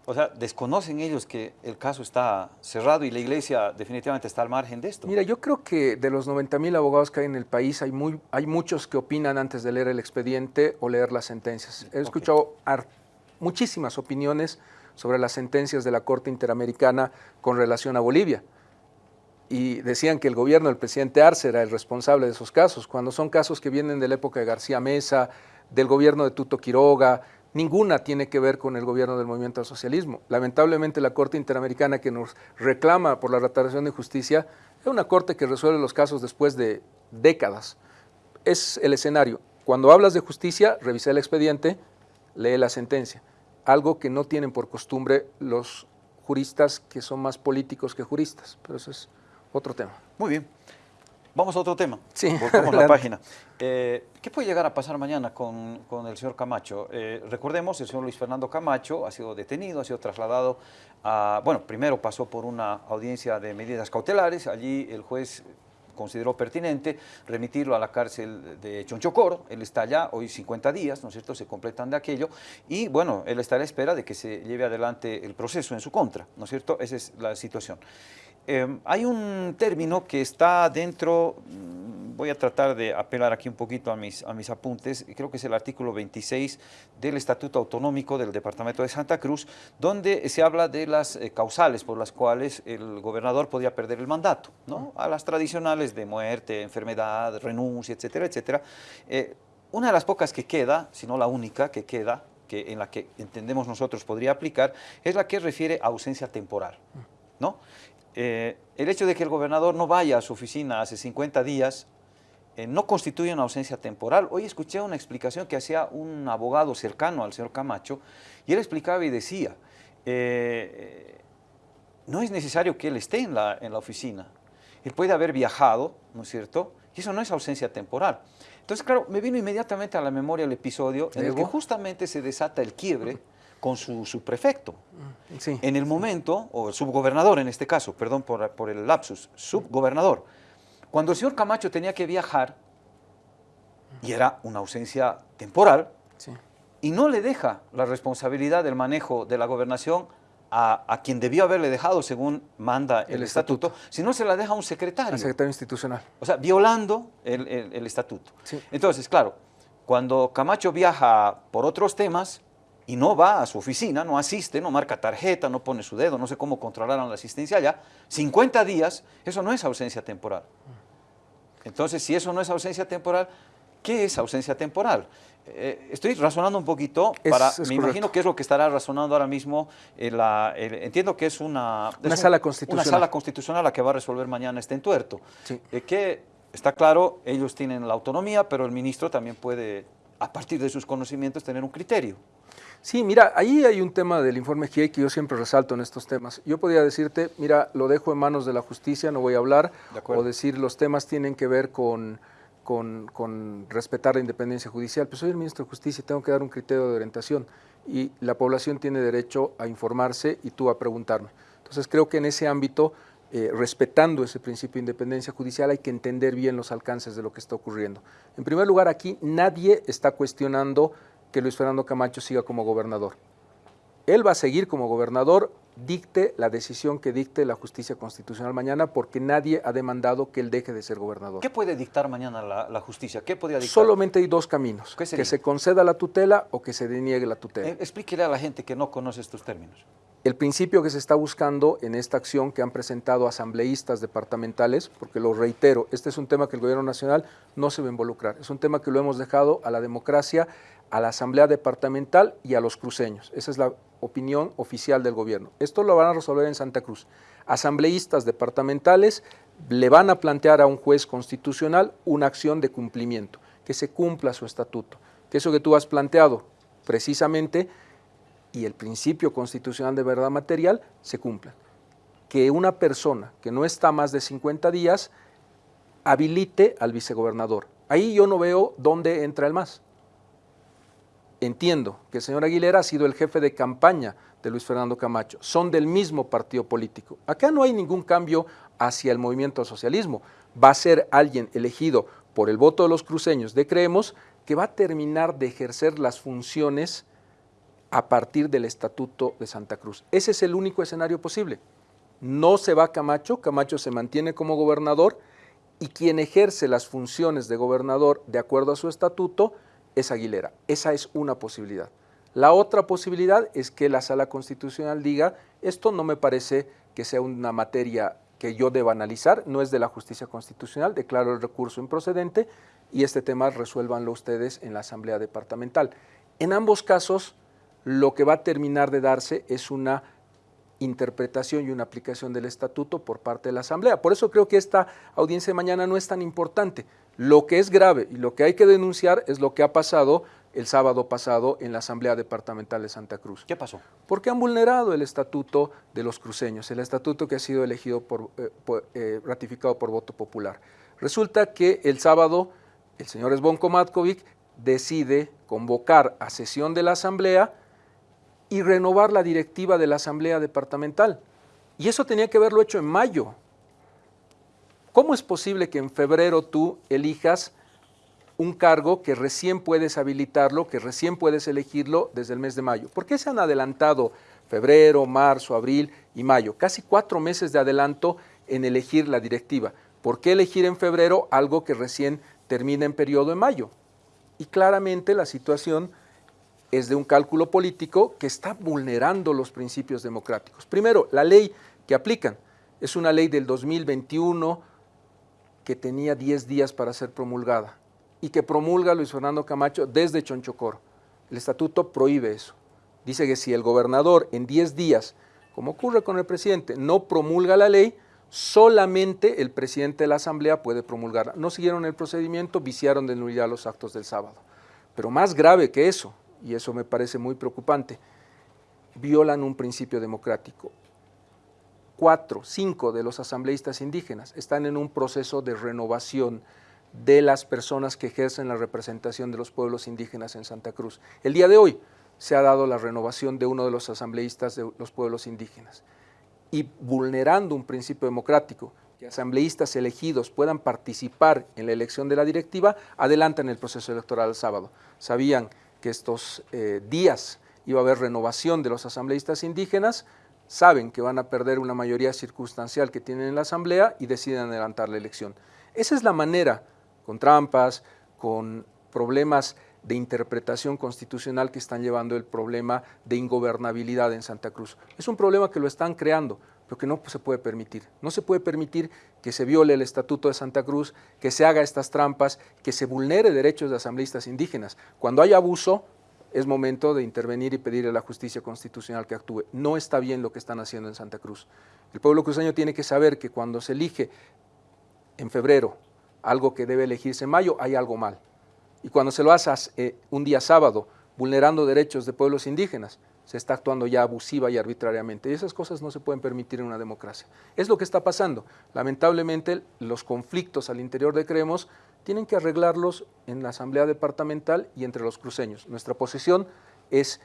O sea, desconocen ellos que el caso está cerrado y la iglesia definitivamente está al margen de esto. Mira, yo creo que de los 90 mil abogados que hay en el país, hay, muy, hay muchos que opinan antes de leer el expediente o leer las sentencias. He escuchado muchísimas opiniones sobre las sentencias de la Corte Interamericana con relación a Bolivia y decían que el gobierno del presidente Arce era el responsable de esos casos, cuando son casos que vienen de la época de García Mesa, del gobierno de Tuto Quiroga, ninguna tiene que ver con el gobierno del movimiento al socialismo. Lamentablemente la Corte Interamericana que nos reclama por la restauración de justicia es una corte que resuelve los casos después de décadas. Es el escenario. Cuando hablas de justicia, revisa el expediente, lee la sentencia, algo que no tienen por costumbre los juristas que son más políticos que juristas, pero eso es otro tema. Muy bien. Vamos a otro tema. Sí. Volvemos la página. Eh, ¿Qué puede llegar a pasar mañana con, con el señor Camacho? Eh, recordemos, el señor Luis Fernando Camacho ha sido detenido, ha sido trasladado a... Bueno, primero pasó por una audiencia de medidas cautelares. Allí el juez consideró pertinente remitirlo a la cárcel de Chonchocoro. Él está allá, hoy 50 días, ¿no es cierto?, se completan de aquello. Y bueno, él está a la espera de que se lleve adelante el proceso en su contra, ¿no es cierto? Esa es la situación. Em, hay un término que está dentro, mm, voy a tratar de apelar aquí un poquito a mis, a mis apuntes, creo que es el artículo 26 del Estatuto Autonómico del Departamento de Santa Cruz, donde se habla de las eh, causales por las cuales el gobernador podía perder el mandato, ¿no? a las tradicionales de muerte, enfermedad, renuncia, etcétera, etcétera. Eh, una de las pocas que queda, si no la única que queda, que en la que entendemos nosotros podría aplicar, es la que refiere a ausencia temporal. ¿no? Eh, el hecho de que el gobernador no vaya a su oficina hace 50 días eh, no constituye una ausencia temporal. Hoy escuché una explicación que hacía un abogado cercano al señor Camacho y él explicaba y decía, eh, no es necesario que él esté en la, en la oficina. Él puede haber viajado, ¿no es cierto? Y eso no es ausencia temporal. Entonces, claro, me vino inmediatamente a la memoria el episodio en el que justamente se desata el quiebre con su subprefecto. Mm, en el momento, o el subgobernador en este caso, perdón por, por, el lapsus, subgobernador, cuando el señor Camacho tenía que viajar, y era una ausencia temporal, y no le deja la responsabilidad del manejo de la gobernación a, quien debió haberle dejado según manda el, estatuto, sino se la deja a un secretario. El secretario institucional. O sea, violando el, el estatuto. Entonces, claro, cuando Camacho viaja por otros temas, y no va a su oficina, no asiste, no marca tarjeta, no pone su dedo, no sé cómo controlaron la asistencia allá, 50 días, eso no es ausencia temporal. Entonces, si eso no es ausencia temporal, ¿qué es ausencia temporal? Eh, estoy razonando un poquito, para, me imagino que es lo que estará razonando ahora mismo, la, entiendo que es una, una sala constitucional. Una sala constitucional la que va a resolver mañana este entuerto. Sí. Eh, que está claro, ellos tienen la autonomía, pero el ministro también puede, a partir de sus conocimientos, tener un criterio. Sí, mira, ahí hay un tema del informe GIE que yo siempre resalto en estos temas. Yo podría decirte, mira, lo dejo en manos de la justicia, no voy a hablar, o decir los temas tienen que ver con, con, respetar la independencia judicial. Pues soy el ministro de Justicia y tengo que dar un criterio de orientación y la población tiene derecho a informarse y tú a preguntarme. Entonces creo que en ese ámbito, eh, respetando ese principio de independencia judicial, hay que entender bien los alcances de lo que está ocurriendo. En primer lugar, aquí nadie está cuestionando que Luis Fernando Camacho siga como gobernador. Él va a seguir como gobernador, dicte la decisión que dicte la justicia constitucional mañana, porque nadie ha demandado que él deje de ser gobernador. ¿Qué puede dictar mañana la, justicia? ¿Qué podría dictar? Solamente hay dos caminos, que se conceda la tutela o que se deniegue la tutela. Eh, explíquele a la gente que no conoce estos términos. El principio que se está buscando en esta acción que han presentado asambleístas departamentales, porque lo reitero, este es un tema que el gobierno nacional no se va a involucrar, es un tema que lo hemos dejado a la democracia, a la asamblea departamental y a los cruceños. Esa es la opinión oficial del gobierno. Esto lo van a resolver en Santa Cruz. Asambleístas departamentales le van a plantear a un juez constitucional una acción de cumplimiento, que se cumpla su estatuto, que eso que tú has planteado precisamente y el principio constitucional de verdad material se cumplan. Que una persona que no está más de 50 días habilite al vicegobernador. Ahí yo no veo dónde entra el más. Entiendo que el señor Aguilera ha sido el jefe de campaña de Luis Fernando Camacho, son del mismo partido político. Acá no hay ningún cambio hacia el movimiento al socialismo. Va a ser alguien elegido por el voto de los cruceños de Creemos que va a terminar de ejercer las funciones a partir del Estatuto de Santa Cruz. Ese es el único escenario posible. No se va Camacho, Camacho se mantiene como gobernador y quien ejerce las funciones de gobernador de acuerdo a su estatuto es Aguilera. Esa es una posibilidad. La otra posibilidad es que la Sala Constitucional diga, esto no me parece que sea una materia que yo deba analizar, no es de la justicia constitucional, declaro el recurso improcedente y este tema resuélvanlo ustedes en la Asamblea Departamental. En ambos casos, lo que va a terminar de darse es una interpretación y una aplicación del estatuto por parte de la Asamblea. Por eso creo que esta audiencia de mañana no es tan importante. Lo que es grave y lo que hay que denunciar es lo que ha pasado el sábado pasado en la Asamblea Departamental de Santa Cruz. ¿Qué pasó? Porque han vulnerado el estatuto de los cruceños, el estatuto que ha sido elegido por, eh, eh, ratificado por voto popular. Resulta que el sábado el señor Esbonko Matkovic decide convocar a sesión de la Asamblea y renovar la directiva de la Asamblea Departamental. Y eso tenía que haberlo hecho en mayo. ¿Cómo es posible que en febrero tú elijas un cargo que recién puedes habilitarlo, que recién puedes elegirlo desde el mes de mayo? ¿Por qué se han adelantado febrero, marzo, abril y mayo? Casi cuatro meses de adelanto en elegir la directiva. ¿Por qué elegir en febrero algo que recién termina en periodo en mayo? Y claramente la situación es de un cálculo político que está vulnerando los principios democráticos. Primero, la ley que aplican es una ley del 2021 que tenía 10 días para ser promulgada y que promulga Luis Fernando Camacho desde Chonchocoro. El estatuto prohíbe eso. Dice que si el gobernador en 10 días, como ocurre con el presidente, no promulga la ley, solamente el presidente de la Asamblea puede promulgarla. No siguieron el procedimiento, viciaron de nulidad los actos del sábado. Pero más grave que eso, y eso me parece muy preocupante, violan un principio democrático. Cuatro, cinco de los asambleístas indígenas están en un proceso de renovación de las personas que ejercen la representación de los pueblos indígenas en Santa Cruz. El día de hoy se ha dado la renovación de uno de los asambleístas de los pueblos indígenas y vulnerando un principio democrático, que asambleístas elegidos puedan participar en la elección de la directiva, adelantan el proceso electoral el sábado. Sabían que estos eh, días iba a haber renovación de los asambleístas indígenas, saben que van a perder una mayoría circunstancial que tienen en la asamblea y deciden adelantar la elección. Esa es la manera, con trampas, con problemas de interpretación constitucional que están llevando el problema de ingobernabilidad en Santa Cruz. Es un problema que lo están creando, pero que no se puede permitir. No se puede permitir que se viole el Estatuto de Santa Cruz, que se haga estas trampas, que se vulnere derechos de asambleístas indígenas. Cuando hay abuso, es momento de intervenir y pedirle a la justicia constitucional que actúe. No está bien lo que están haciendo en Santa Cruz. El pueblo cruceño tiene que saber que cuando se elige en febrero algo que debe elegirse en mayo, hay algo mal. Y cuando se lo hace eh, un día sábado, vulnerando derechos de pueblos indígenas, se está actuando ya abusiva y arbitrariamente. Y esas cosas no se pueden permitir en una democracia. Es lo que está pasando. Lamentablemente, los conflictos al interior de Creemos tienen que arreglarlos en la Asamblea Departamental y entre los cruceños. Nuestra posición es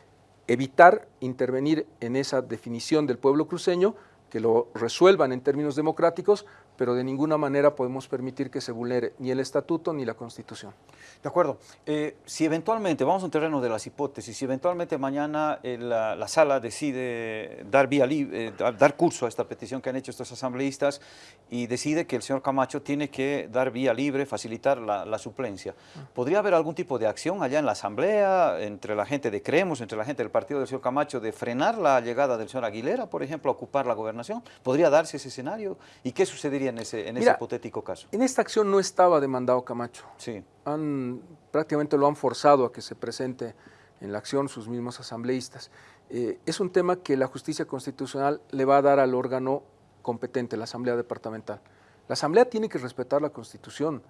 evitar intervenir en esa definición del pueblo cruceño, que lo resuelvan en términos democráticos, pero de ninguna manera podemos permitir que se vulnere ni el estatuto ni la constitución. De acuerdo. Eh, si eventualmente, vamos a un terreno de las hipótesis, si eventualmente mañana eh, la, sala decide dar, vía eh, dar curso a esta petición que han hecho estos asambleístas y decide que el señor Camacho tiene que dar vía libre, facilitar la, suplencia, ¿podría haber algún tipo de acción allá en la asamblea, entre la gente de Creemos, entre la gente del partido del señor Camacho, de frenar la llegada del señor Aguilera, por ejemplo, a ocupar la gobernación? ¿Podría darse ese escenario? ¿Y qué sucedería en ese, en ese hipotético caso? En esta acción no estaba demandado Camacho. Sí. Han, prácticamente lo han forzado a que se presente en la acción sus mismos asambleístas. Eh, es un tema que la justicia constitucional le va a dar al órgano competente, la Asamblea Departamental. La Asamblea tiene que respetar la Constitución.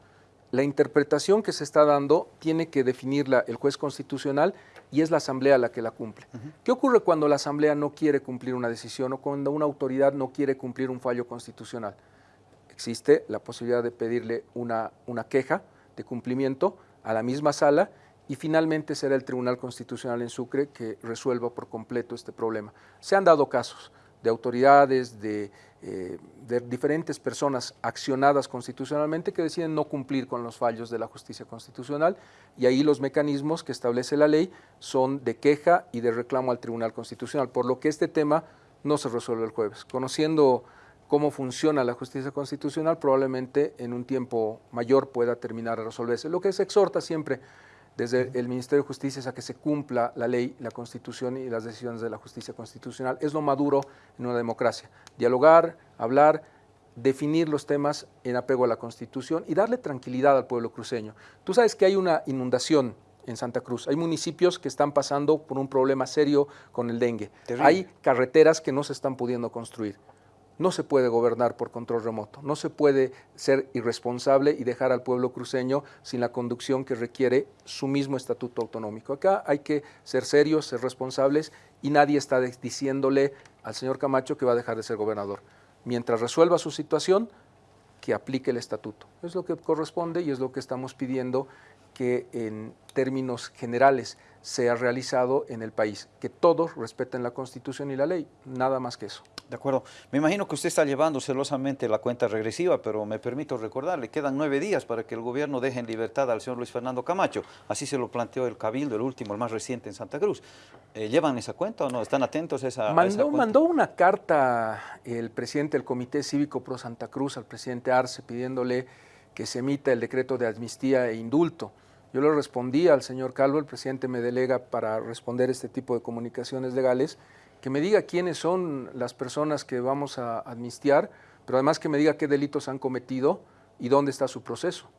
La interpretación que se está dando tiene que definirla el juez constitucional y es la Asamblea la que la cumple. ¿Qué ocurre cuando la Asamblea no quiere cumplir una decisión o cuando una autoridad no quiere cumplir un fallo constitucional? Existe la posibilidad de pedirle una, una queja de cumplimiento a la misma sala y finalmente será el Tribunal Constitucional en Sucre que resuelva por completo este problema. Se han dado casos de autoridades, de, eh, de, diferentes personas accionadas constitucionalmente que deciden no cumplir con los fallos de la justicia constitucional y ahí los mecanismos que establece la ley son de queja y de reclamo al Tribunal Constitucional, por lo que este tema no se resuelve el jueves. Conociendo cómo funciona la justicia constitucional, probablemente en un tiempo mayor pueda terminar a resolverse. Lo que se exhorta siempre desde el Ministerio de Justicia es a que se cumpla la ley, la Constitución y las decisiones de la justicia constitucional. Es lo maduro en una democracia. Dialogar, hablar, definir los temas en apego a la Constitución y darle tranquilidad al pueblo cruceño. Tú sabes que hay una inundación en Santa Cruz. Hay municipios que están pasando por un problema serio con el dengue. Hay carreteras que no se están pudiendo construir. No se puede gobernar por control remoto, no se puede ser irresponsable y dejar al pueblo cruceño sin la conducción que requiere su mismo estatuto autonómico. Acá hay que ser serios, ser responsables y nadie está diciéndole al señor Camacho que va a dejar de ser gobernador. Mientras resuelva su situación, que aplique el estatuto. Es lo que corresponde y es lo que estamos pidiendo que en términos generales sea realizado en el país, que todos respeten la Constitución y la ley, nada más que eso. De acuerdo. Me imagino que usted está llevando celosamente la cuenta regresiva, pero me permito recordarle, quedan nueve días para que el gobierno deje en libertad al señor Luis Fernando Camacho. Así se lo planteó el Cabildo, el último, el más reciente en Santa Cruz. Eh, ¿Llevan esa cuenta o no? ¿Están atentos a esa, mandó, cuenta? Mandó una carta el presidente del Comité Cívico Pro Santa Cruz al presidente Arce pidiéndole que se emita el decreto de amnistía e indulto. Yo le respondí al señor Calvo, el presidente me delega para responder este tipo de comunicaciones legales, que me diga quiénes son las personas que vamos a amnistiar, pero además que me diga qué delitos han cometido y dónde está su proceso.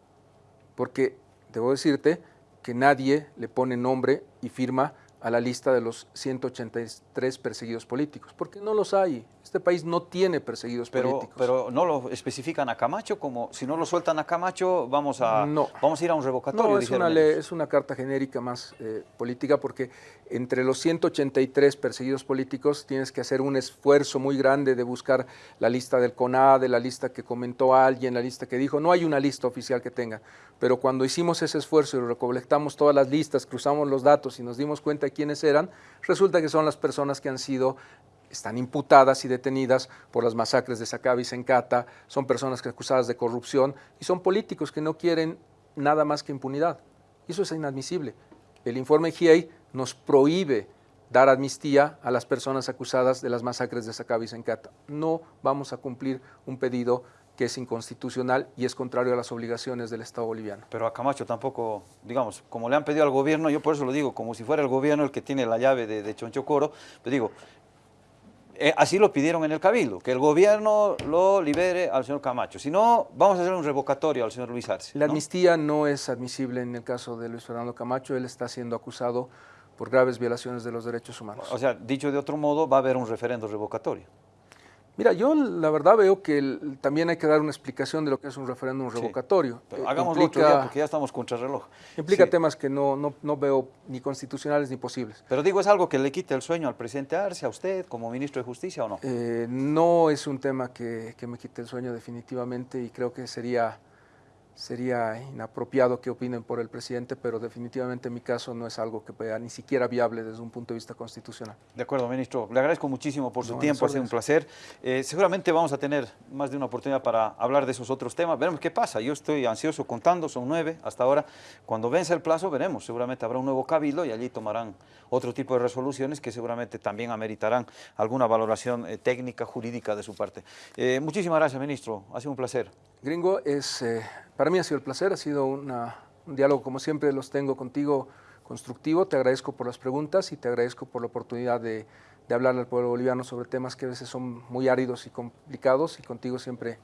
Porque debo decirte que nadie le pone nombre y firma a la lista de los 183 perseguidos políticos, porque no los hay. Este país no tiene perseguidos políticos. Pero no lo especifican a Camacho, como si no lo sueltan a Camacho, vamos a, vamos a ir a un revocatorio. No, es una, es una carta genérica más eh, política, porque entre los 183 perseguidos políticos tienes que hacer un esfuerzo muy grande de buscar la lista del CONADE, la lista que comentó alguien, la lista que dijo. No hay una lista oficial que tenga, pero cuando hicimos ese esfuerzo y recolectamos todas las listas, cruzamos los datos y nos dimos cuenta de quiénes eran, resulta que son las personas que han sido están imputadas y detenidas por las masacres de Sacaba y Sencata, son personas que acusadas de corrupción y son políticos que no quieren nada más que impunidad. Eso es inadmisible. El informe GIEI nos prohíbe dar amnistía a las personas acusadas de las masacres de Sacaba y Sencata. No vamos a cumplir un pedido que es inconstitucional y es contrario a las obligaciones del Estado boliviano. Pero a Camacho tampoco, digamos, como le han pedido al gobierno, yo por eso lo digo, como si fuera el gobierno el que tiene la llave de, de Chonchocoro, pero digo, eh, así lo pidieron en el Cabildo, que el gobierno lo libere al señor Camacho. Si no, vamos a hacer un revocatorio al señor Luis Arce. La amnistía no es admisible en el caso de Luis Fernando Camacho, él está siendo acusado por graves violaciones de los derechos humanos. O sea, dicho de otro modo, va a haber un referendo revocatorio. Mira, yo la verdad veo que también hay que dar una explicación de lo que es un referéndum revocatorio. Sí, hagámoslo otro día porque ya estamos contra reloj. Implica temas que no, no, no, veo ni constitucionales ni posibles. Pero digo, ¿es algo que le quite el sueño al presidente Arce, a usted, como ministro de Justicia o no? Eh, no es un tema que, que, me quite el sueño definitivamente y creo que sería sería inapropiado que opinen por el presidente, pero definitivamente en mi caso no es algo que sea ni siquiera viable desde un punto de vista constitucional. De acuerdo, ministro. Le agradezco muchísimo por su tiempo, ha sido un placer. Eh, seguramente vamos a tener más de una oportunidad para hablar de esos otros temas. Veremos qué pasa. Yo estoy ansioso contando, son nueve hasta ahora. Cuando vence el plazo veremos, seguramente habrá un nuevo cabildo y allí tomarán otro tipo de resoluciones que seguramente también ameritarán alguna valoración eh, técnica, jurídica de su parte. Eh, muchísimas gracias, ministro. Ha sido un placer. Gringo, es para mí ha sido el placer, ha sido un diálogo como siempre los tengo contigo constructivo. Te agradezco por las preguntas y te agradezco por la oportunidad de, de hablar al pueblo boliviano sobre temas que a veces son muy áridos y complicados y contigo siempre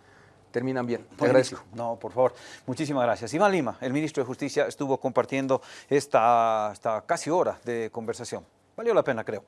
terminan bien. Te agradezco. No, por favor. Muchísimas gracias. Iván Lima, el ministro de Justicia, estuvo compartiendo esta, esta casi hora de conversación. Valió la pena, creo.